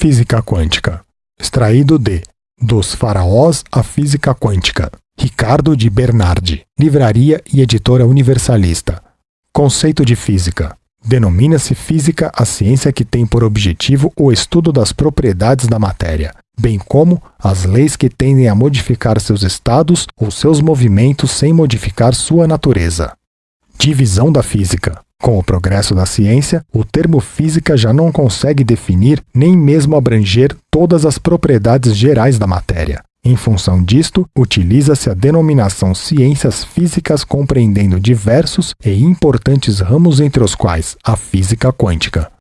Física Quântica. Extraído de Dos Faraós à Física Quântica. Ricardo de Bernardi. Livraria e Editora Universalista. Conceito de física. Denomina-se física a ciência que tem por objetivo o estudo das propriedades da matéria, bem como as leis que tendem a modificar seus estados ou seus movimentos sem modificar sua natureza. Divisão da física. Com o progresso da ciência, o termo física já não consegue definir nem mesmo abranger todas as propriedades gerais da matéria. Em função disto, utiliza-se a denominação ciências físicas compreendendo diversos e importantes ramos entre os quais a física quântica.